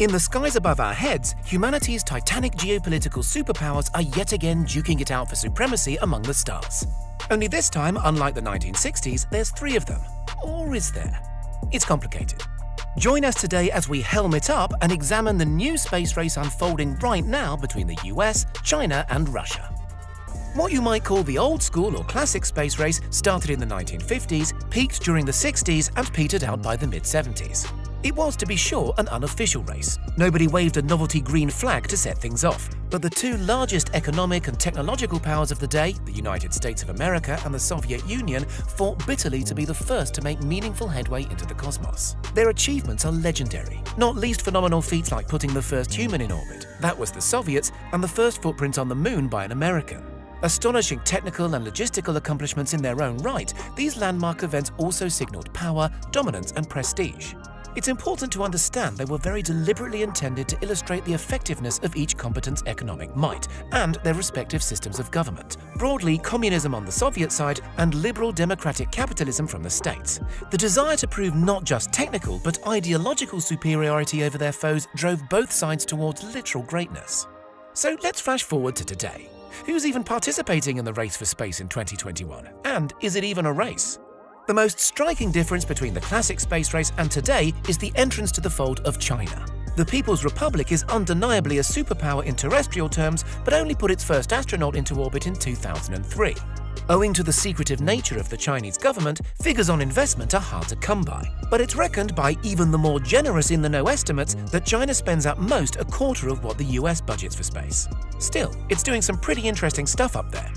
In the skies above our heads, humanity's titanic geopolitical superpowers are yet again duking it out for supremacy among the stars. Only this time, unlike the 1960s, there's three of them. Or is there? It's complicated. Join us today as we helmet up and examine the new space race unfolding right now between the US, China and Russia. What you might call the old school or classic space race started in the 1950s, peaked during the 60s and petered out by the mid-70s. It was, to be sure, an unofficial race. Nobody waved a novelty green flag to set things off. But the two largest economic and technological powers of the day, the United States of America and the Soviet Union, fought bitterly to be the first to make meaningful headway into the cosmos. Their achievements are legendary, not least phenomenal feats like putting the first human in orbit. That was the Soviets, and the first footprint on the moon by an American. Astonishing technical and logistical accomplishments in their own right, these landmark events also signaled power, dominance and prestige. It's important to understand they were very deliberately intended to illustrate the effectiveness of each competent's economic might and their respective systems of government. Broadly, communism on the Soviet side and liberal democratic capitalism from the States. The desire to prove not just technical but ideological superiority over their foes drove both sides towards literal greatness. So let's flash forward to today. Who's even participating in the race for space in 2021? And is it even a race? The most striking difference between the classic space race and today is the entrance to the fold of China. The People's Republic is undeniably a superpower in terrestrial terms, but only put its first astronaut into orbit in 2003. Owing to the secretive nature of the Chinese government, figures on investment are hard to come by. But it's reckoned by even the more generous in-the-know estimates that China spends at most a quarter of what the US budgets for space. Still, it's doing some pretty interesting stuff up there.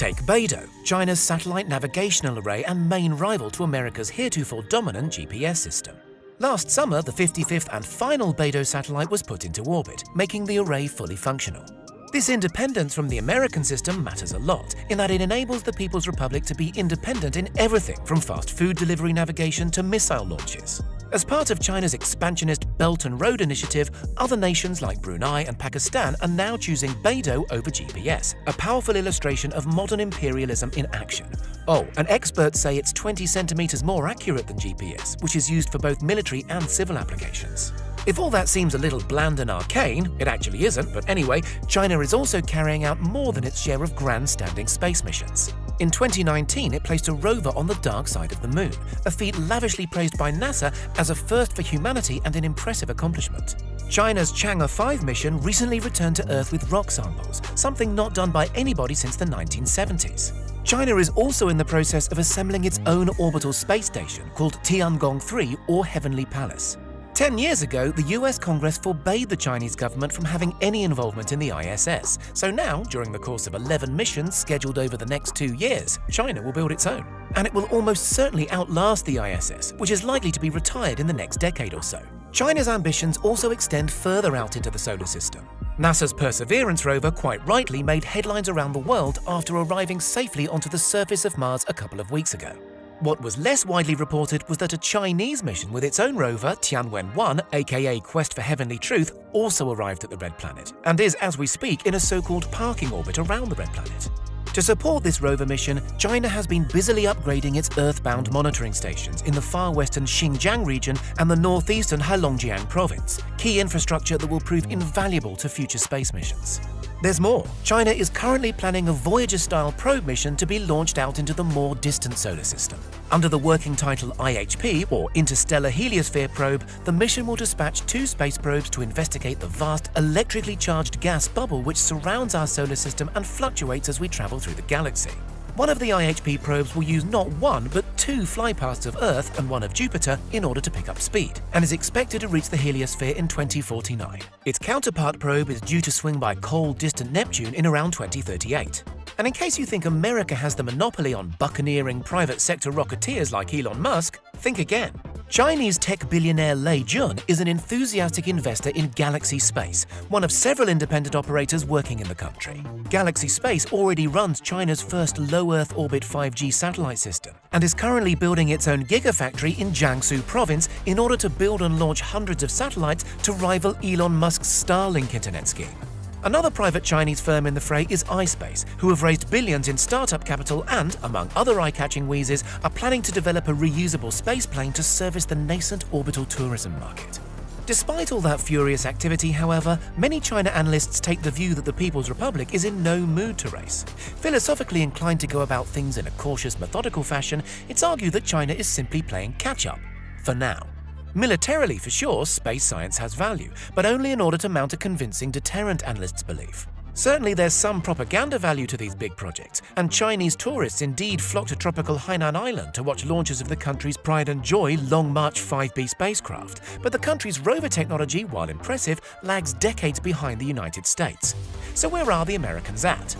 Take Beidou, China's satellite navigational array and main rival to America's heretofore dominant GPS system. Last summer, the 55th and final Beidou satellite was put into orbit, making the array fully functional. This independence from the American system matters a lot, in that it enables the People's Republic to be independent in everything from fast food delivery navigation to missile launches. As part of China's expansionist Belt and Road Initiative, other nations like Brunei and Pakistan are now choosing Beidou over GPS, a powerful illustration of modern imperialism in action. Oh, and experts say it's 20 centimeters more accurate than GPS, which is used for both military and civil applications. If all that seems a little bland and arcane, it actually isn't, but anyway, China is also carrying out more than its share of grandstanding space missions. In 2019, it placed a rover on the dark side of the moon, a feat lavishly praised by NASA as a first for humanity and an impressive accomplishment. China's Chang'e 5 mission recently returned to Earth with rock samples, something not done by anybody since the 1970s. China is also in the process of assembling its own orbital space station called Tiangong 3 or Heavenly Palace. Ten years ago, the US Congress forbade the Chinese government from having any involvement in the ISS. So now, during the course of 11 missions scheduled over the next two years, China will build its own. And it will almost certainly outlast the ISS, which is likely to be retired in the next decade or so. China's ambitions also extend further out into the solar system. NASA's Perseverance rover quite rightly made headlines around the world after arriving safely onto the surface of Mars a couple of weeks ago. What was less widely reported was that a Chinese mission with its own rover, Tianwen-1, aka Quest for Heavenly Truth, also arrived at the Red Planet, and is, as we speak, in a so-called parking orbit around the Red Planet. To support this rover mission, China has been busily upgrading its earthbound monitoring stations in the far western Xinjiang region and the northeastern Heilongjiang province, key infrastructure that will prove invaluable to future space missions. There's more. China is currently planning a Voyager-style probe mission to be launched out into the more distant solar system. Under the working title IHP, or Interstellar Heliosphere Probe, the mission will dispatch two space probes to investigate the vast, electrically charged gas bubble which surrounds our solar system and fluctuates as we travel through the galaxy. One of the IHP probes will use not one, but two flypaths of Earth and one of Jupiter in order to pick up speed, and is expected to reach the heliosphere in 2049. Its counterpart probe is due to swing by cold, distant Neptune in around 2038. And in case you think America has the monopoly on buccaneering private sector rocketeers like Elon Musk, think again. Chinese tech billionaire Lei Jun is an enthusiastic investor in Galaxy Space, one of several independent operators working in the country. Galaxy Space already runs China's first low Earth orbit 5G satellite system and is currently building its own gigafactory in Jiangsu province in order to build and launch hundreds of satellites to rival Elon Musk's Starlink internet scheme. Another private Chinese firm in the fray is iSpace, who have raised billions in startup capital and, among other eye-catching wheezes, are planning to develop a reusable spaceplane to service the nascent orbital tourism market. Despite all that furious activity, however, many China analysts take the view that the People's Republic is in no mood to race. Philosophically inclined to go about things in a cautious, methodical fashion, it's argued that China is simply playing catch-up. For now. Militarily, for sure, space science has value, but only in order to mount a convincing deterrent, analysts believe. Certainly there's some propaganda value to these big projects, and Chinese tourists indeed flock to tropical Hainan Island to watch launches of the country's pride and joy Long March 5B spacecraft. But the country's rover technology, while impressive, lags decades behind the United States. So where are the Americans at?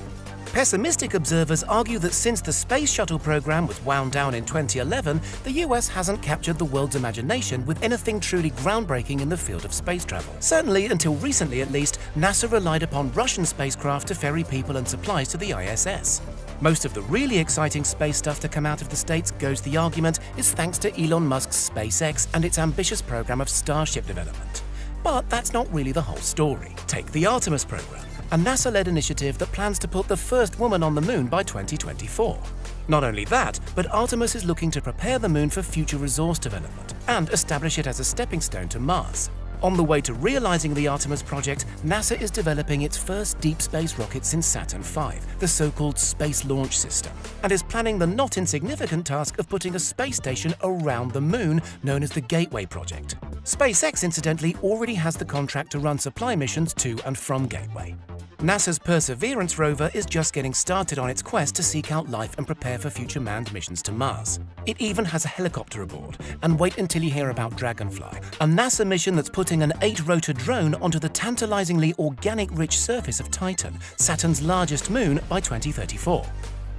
Pessimistic observers argue that since the Space Shuttle program was wound down in 2011, the US hasn't captured the world's imagination with anything truly groundbreaking in the field of space travel. Certainly, until recently at least, NASA relied upon Russian spacecraft to ferry people and supplies to the ISS. Most of the really exciting space stuff to come out of the States, goes the argument, is thanks to Elon Musk's SpaceX and its ambitious program of Starship development. But that's not really the whole story. Take the Artemis program a NASA-led initiative that plans to put the first woman on the moon by 2024. Not only that, but Artemis is looking to prepare the moon for future resource development and establish it as a stepping stone to Mars. On the way to realizing the Artemis project, NASA is developing its first deep space rocket since Saturn V, the so-called Space Launch System, and is planning the not insignificant task of putting a space station around the moon known as the Gateway Project. SpaceX, incidentally, already has the contract to run supply missions to and from Gateway. NASA's Perseverance rover is just getting started on its quest to seek out life and prepare for future manned missions to Mars. It even has a helicopter aboard, and wait until you hear about Dragonfly, a NASA mission that's putting an eight-rotor drone onto the tantalizingly organic-rich surface of Titan, Saturn's largest moon, by 2034.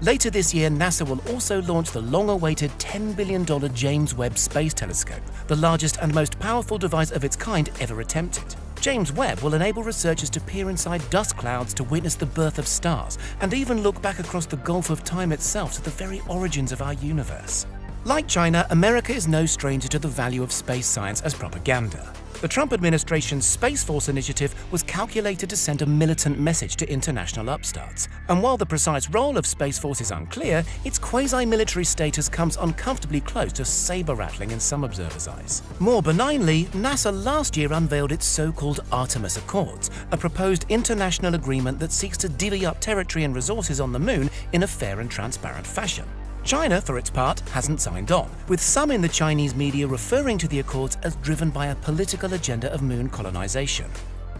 Later this year, NASA will also launch the long-awaited $10 billion James Webb Space Telescope, the largest and most powerful device of its kind ever attempted. James Webb will enable researchers to peer inside dust clouds to witness the birth of stars, and even look back across the gulf of time itself to the very origins of our universe. Like China, America is no stranger to the value of space science as propaganda. The Trump administration's Space Force initiative was calculated to send a militant message to international upstarts. And while the precise role of Space Force is unclear, its quasi-military status comes uncomfortably close to saber-rattling in some observers' eyes. More benignly, NASA last year unveiled its so-called Artemis Accords, a proposed international agreement that seeks to divvy up territory and resources on the Moon in a fair and transparent fashion. China, for its part, hasn't signed on, with some in the Chinese media referring to the Accords as driven by a political agenda of moon colonization.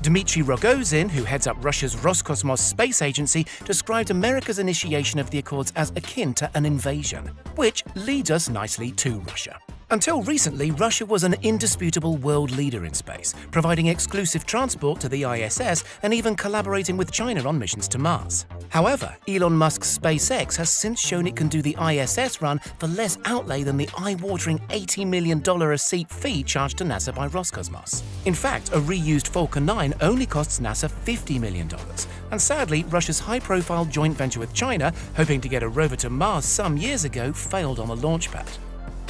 Dmitry Rogozin, who heads up Russia's Roscosmos space agency, described America's initiation of the Accords as akin to an invasion, which leads us nicely to Russia. Until recently, Russia was an indisputable world leader in space, providing exclusive transport to the ISS and even collaborating with China on missions to Mars. However, Elon Musk's SpaceX has since shown it can do the ISS run for less outlay than the eye-watering $80 million a seat fee charged to NASA by Roscosmos. In fact, a reused Falcon 9 only costs NASA $50 million. And sadly, Russia's high-profile joint venture with China, hoping to get a rover to Mars some years ago, failed on the launch pad.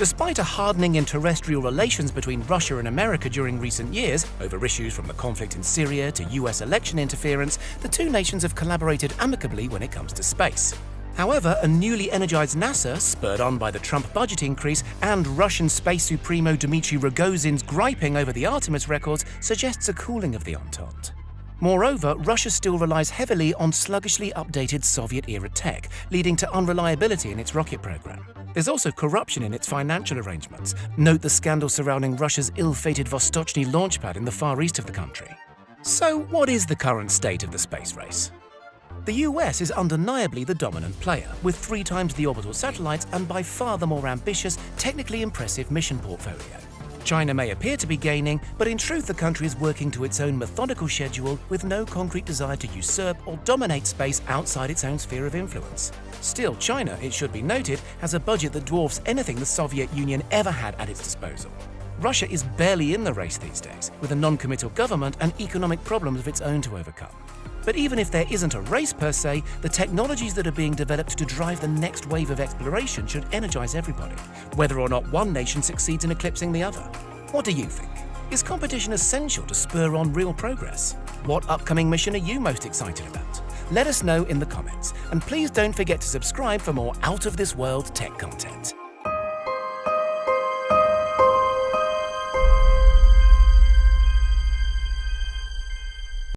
Despite a hardening in terrestrial relations between Russia and America during recent years, over issues from the conflict in Syria to US election interference, the two nations have collaborated amicably when it comes to space. However, a newly energized NASA, spurred on by the Trump budget increase and Russian space supremo Dmitry Rogozin's griping over the Artemis Accords, suggests a cooling of the Entente. Moreover, Russia still relies heavily on sluggishly updated Soviet-era tech, leading to unreliability in its rocket program. There's also corruption in its financial arrangements. Note the scandal surrounding Russia's ill-fated Vostochny launchpad in the far east of the country. So what is the current state of the space race? The US is undeniably the dominant player, with three times the orbital satellites and by far the more ambitious, technically impressive mission portfolio. China may appear to be gaining, but in truth the country is working to its own methodical schedule with no concrete desire to usurp or dominate space outside its own sphere of influence. Still, China, it should be noted, has a budget that dwarfs anything the Soviet Union ever had at its disposal. Russia is barely in the race these days, with a non-committal government and economic problems of its own to overcome. But even if there isn't a race per se, the technologies that are being developed to drive the next wave of exploration should energize everybody, whether or not one nation succeeds in eclipsing the other. What do you think? Is competition essential to spur on real progress? What upcoming mission are you most excited about? Let us know in the comments, and please don't forget to subscribe for more out-of-this-world tech content.